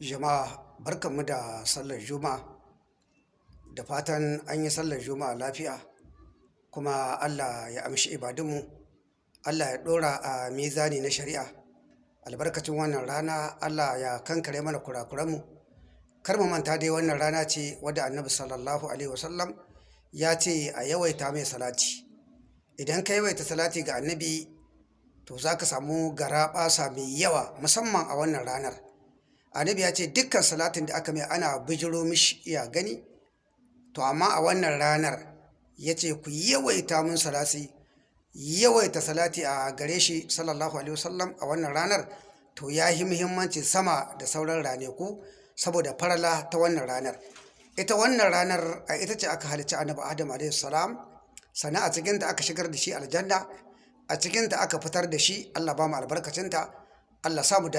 Jama'a barkanmu da sallar Juma'a. Da fatan an yi sallar Juma'a lafiya kuma Allah ya amshi ibadunmu. Allah ya ɗora a mizani na shari'a. Albarkacin wannan rana Allah ya kankare mana kurakuranmu. Kar mu manta dai wannan rana ce wadda Annabi sallallahu alaihi wasallam ya ce a yawaita mai salati. Idan ka yawaita salati ga Annabi to za ka samu garaɓasa mai yawa musamman a wannan ranar. Annabi ya ce dukkan salatin da aka mai ana bijiro mishi iya gani. To amma a wannan ranar ya ce ku yawaita mun salati yawaita salati a gare shi sallallahu alaihi wasallam a wannan ranar. To ya yi muhimmanci sama da sauran raneku saboda farala ta wannan ranar. Ita wannan ranar a ita ce aka halicci annabi adam alaihi salam. Sannan a cikin da aka shigar da shi aljanna. A cikin da aka fitar da shi. Allah ba mu albarkacinta. Allah samu dace.